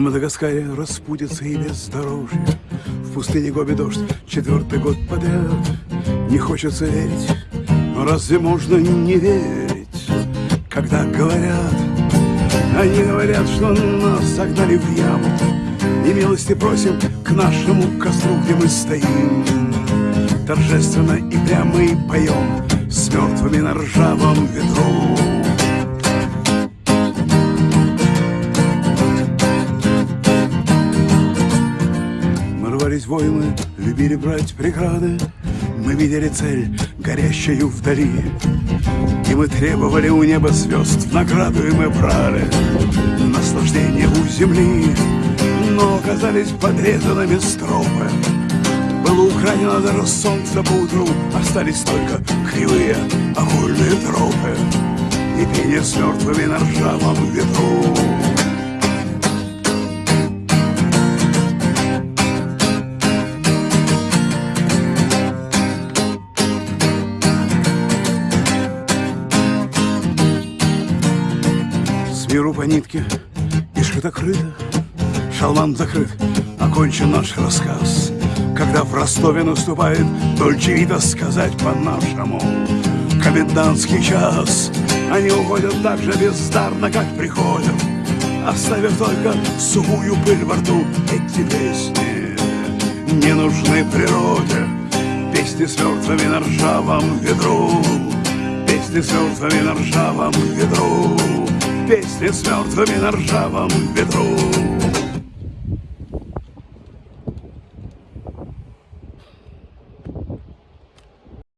Мадагаскаре распутится и бездорожье В пустыне Гоби дождь четвертый год подряд. Не хочется верить, но разве можно не верить? Когда говорят, они говорят, что нас загнали в яму. И милости просим к нашему костру, где мы стоим. Торжественно и прямо и поем С мертвыми на ржавом ветру рвались воины, любили брать преграды. Мы видели цель, горящую вдали. И мы требовали у неба звезд, в награду и мы брали наслаждение у земли. Но оказались подрезанными стропы. Было украдено даже солнце по утру, Остались только кривые окольные тропы И пение с мертвыми на ржавом ветру. Миру по нитке и шито-крыто, Шалман закрыт, окончен наш рассказ. Когда в Ростове наступает Дольчевито сказать по-нашему. Комендантский час. Они уходят так же бездарно, как приходят. Оставив только сухую пыль во рту Эти песни. Не нужны природе Песни с мертвыми на ржавом ветру. Песни с мертвыми на ржавом ветру Песни с мертвыми на ржавом ветру